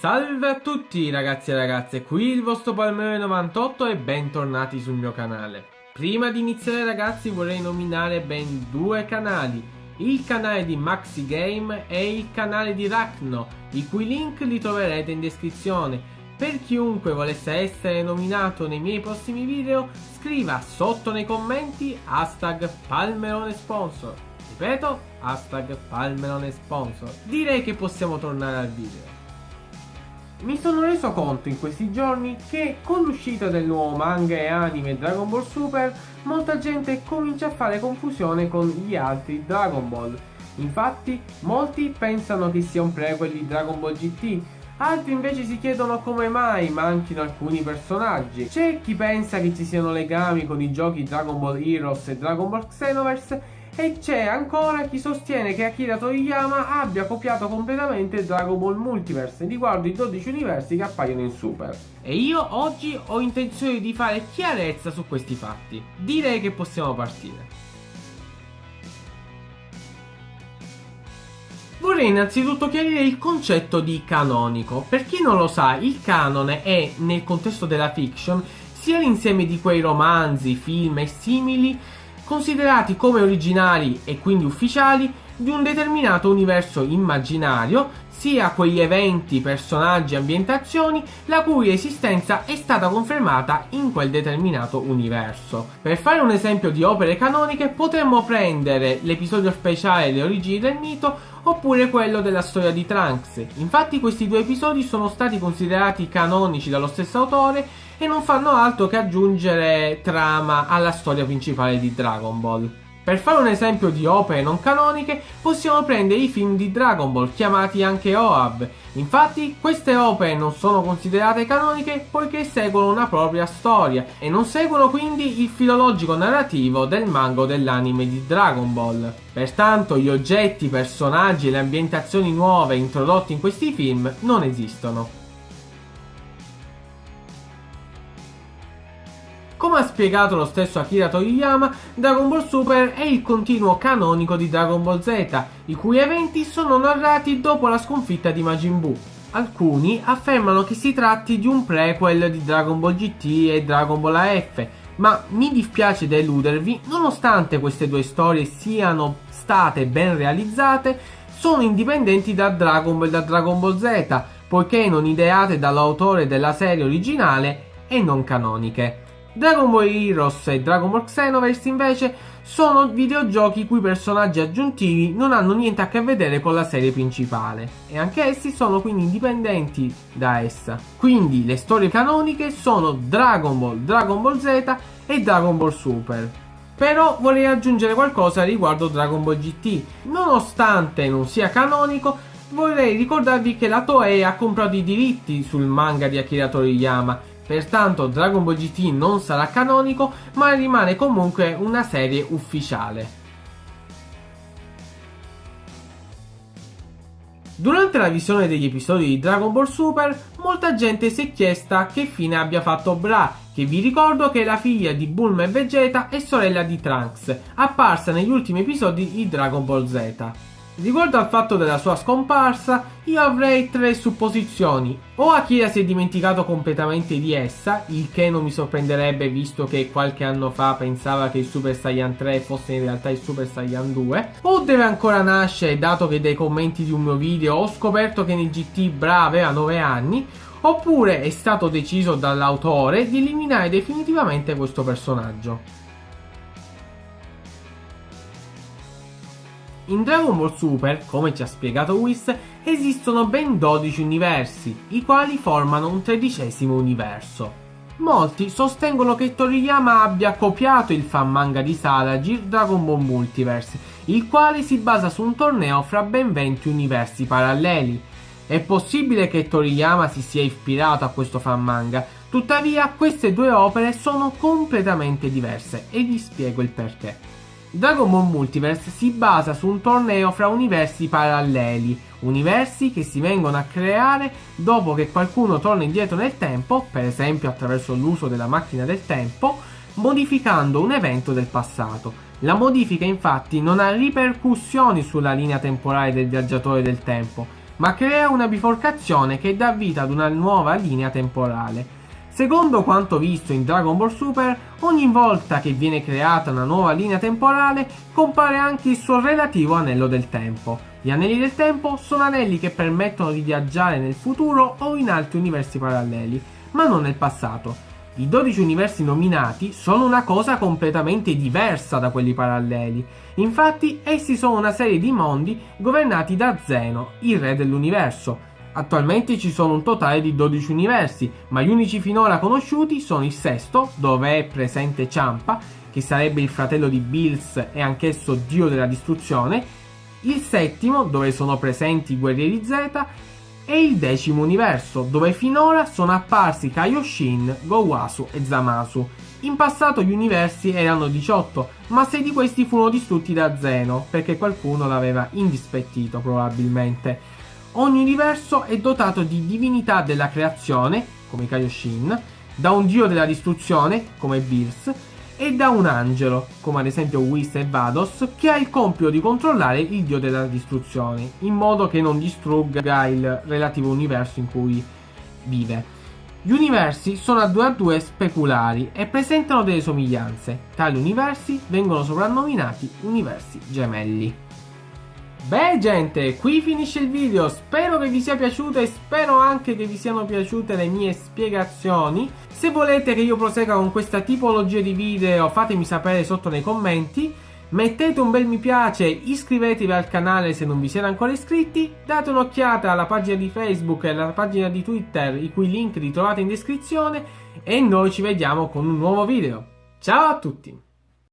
Salve a tutti ragazzi e ragazze, qui il vostro Palmero 98 e bentornati sul mio canale. Prima di iniziare ragazzi vorrei nominare ben due canali, il canale di Maxi Game e il canale di Rachno, i cui link li troverete in descrizione. Per chiunque volesse essere nominato nei miei prossimi video, scriva sotto nei commenti hashtag Palmerone Sponsor. Ripeto, hashtag Palmerone Sponsor. Direi che possiamo tornare al video. Mi sono reso conto in questi giorni che con l'uscita del nuovo manga e anime Dragon Ball Super molta gente comincia a fare confusione con gli altri Dragon Ball. Infatti molti pensano che sia un prequel di Dragon Ball GT, altri invece si chiedono come mai manchino alcuni personaggi. C'è chi pensa che ci siano legami con i giochi Dragon Ball Heroes e Dragon Ball Xenoverse e c'è ancora chi sostiene che Akira Toriyama abbia copiato completamente Dragon Ball Multiverse riguardo i 12 universi che appaiono in Super. E io oggi ho intenzione di fare chiarezza su questi fatti. Direi che possiamo partire. Vorrei innanzitutto chiarire il concetto di canonico. Per chi non lo sa, il canone è, nel contesto della fiction, sia l'insieme di quei romanzi, film e simili considerati come originali e quindi ufficiali di un determinato universo immaginario, sia quegli eventi, personaggi ambientazioni la cui esistenza è stata confermata in quel determinato universo. Per fare un esempio di opere canoniche potremmo prendere l'episodio speciale Le origini del mito oppure quello della storia di Trunks. Infatti questi due episodi sono stati considerati canonici dallo stesso autore e non fanno altro che aggiungere trama alla storia principale di Dragon Ball. Per fare un esempio di opere non canoniche, possiamo prendere i film di Dragon Ball, chiamati anche OAV. Infatti, queste opere non sono considerate canoniche poiché seguono una propria storia e non seguono quindi il filologico narrativo del manga dell'anime di Dragon Ball. Pertanto, gli oggetti, i personaggi e le ambientazioni nuove introdotti in questi film non esistono. Spiegato lo stesso Akira Toriyama, Dragon Ball Super è il continuo canonico di Dragon Ball Z, i cui eventi sono narrati dopo la sconfitta di Majin Buu. Alcuni affermano che si tratti di un prequel di Dragon Ball GT e Dragon Ball AF, ma mi dispiace deludervi, nonostante queste due storie siano state ben realizzate, sono indipendenti da Dragon Ball e da Dragon Ball Z, poiché non ideate dall'autore della serie originale e non canoniche. Dragon Ball Heroes e Dragon Ball Xenoverse invece sono videogiochi i cui personaggi aggiuntivi non hanno niente a che vedere con la serie principale e anche essi sono quindi indipendenti da essa. Quindi le storie canoniche sono Dragon Ball, Dragon Ball Z e Dragon Ball Super. Però vorrei aggiungere qualcosa riguardo Dragon Ball GT. Nonostante non sia canonico, vorrei ricordarvi che la Toei ha comprato i diritti sul manga di Akira Toriyama Pertanto Dragon Ball GT non sarà canonico, ma rimane comunque una serie ufficiale. Durante la visione degli episodi di Dragon Ball Super, molta gente si è chiesta che fine abbia fatto Bra, che vi ricordo che è la figlia di Bulma e Vegeta e sorella di Trunks, apparsa negli ultimi episodi di Dragon Ball Z. Riguardo al fatto della sua scomparsa, io avrei tre supposizioni. O Akira si è dimenticato completamente di essa, il che non mi sorprenderebbe visto che qualche anno fa pensava che il Super Saiyan 3 fosse in realtà il Super Saiyan 2. O deve ancora nascere, dato che dai commenti di un mio video ho scoperto che nel GT Bra aveva 9 anni. Oppure è stato deciso dall'autore di eliminare definitivamente questo personaggio. In Dragon Ball Super, come ci ha spiegato Whis, esistono ben 12 universi, i quali formano un tredicesimo universo. Molti sostengono che Toriyama abbia copiato il fan manga di Salagir Dragon Ball Multiverse, il quale si basa su un torneo fra ben 20 universi paralleli. È possibile che Toriyama si sia ispirato a questo fan manga, tuttavia queste due opere sono completamente diverse e vi spiego il perché. Dragon Ball Multiverse si basa su un torneo fra universi paralleli, universi che si vengono a creare dopo che qualcuno torna indietro nel tempo, per esempio attraverso l'uso della macchina del tempo, modificando un evento del passato. La modifica infatti non ha ripercussioni sulla linea temporale del viaggiatore del tempo, ma crea una biforcazione che dà vita ad una nuova linea temporale. Secondo quanto visto in Dragon Ball Super, ogni volta che viene creata una nuova linea temporale compare anche il suo relativo anello del tempo. Gli anelli del tempo sono anelli che permettono di viaggiare nel futuro o in altri universi paralleli, ma non nel passato. I 12 universi nominati sono una cosa completamente diversa da quelli paralleli. Infatti, essi sono una serie di mondi governati da Zeno, il re dell'universo, Attualmente ci sono un totale di 12 universi, ma gli unici finora conosciuti sono il sesto, dove è presente Ciampa, che sarebbe il fratello di Bills e anch'esso dio della distruzione, il settimo, dove sono presenti i guerrieri Z, e il decimo universo, dove finora sono apparsi Kaioshin, Gowasu e Zamasu. In passato gli universi erano 18, ma 6 di questi furono distrutti da Zeno, perché qualcuno l'aveva indispettito probabilmente. Ogni universo è dotato di divinità della creazione, come Kaioshin, da un dio della distruzione, come Bills, e da un angelo, come ad esempio Whis e Vados, che ha il compito di controllare il dio della distruzione, in modo che non distrugga il relativo universo in cui vive. Gli universi sono a 2 a 2 speculari e presentano delle somiglianze. Tali universi vengono soprannominati universi gemelli. Beh gente, qui finisce il video, spero che vi sia piaciuto e spero anche che vi siano piaciute le mie spiegazioni. Se volete che io prosegua con questa tipologia di video fatemi sapere sotto nei commenti. Mettete un bel mi piace, iscrivetevi al canale se non vi siete ancora iscritti, date un'occhiata alla pagina di Facebook e alla pagina di Twitter, i cui link li trovate in descrizione, e noi ci vediamo con un nuovo video. Ciao a tutti!